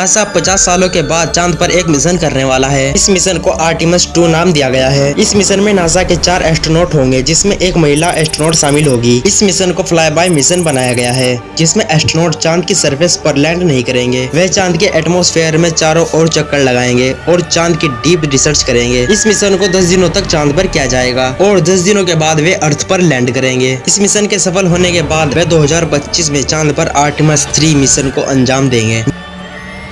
NASA 50 सालों के बाद चाँद पर एक मिशन करने वाला है। इस मिशन को आर्टिमस 2 नाम दिया गया है। इस मिशन में नासा के चार एस्ट्रोनॉट होंगे, जिसमें एक महिला एस्ट्रोनॉट शामिल होगी। इस मिशन को फ्लाई बाय मिशन बनाया गया है, जिसमें एस्ट्रोनॉट चाँद की सरफेस पर लैंड नहीं करेंगे। वह चाँद के एटमोस्फेयर में चारों ओर चक्कर लगाएँगे और चाँद की डीप रिसर्च करेंगे। इस मिशन को दस दिनों तक चाँद पर किया जाएगा और दस दिनों के बाद वे अर्थ पर लैंड करेंगे। इस मिशन के सफल होने के बाद वे 2025 में चाँद पर आर्टिमस थ्री मिशन को अंजाम देंगे।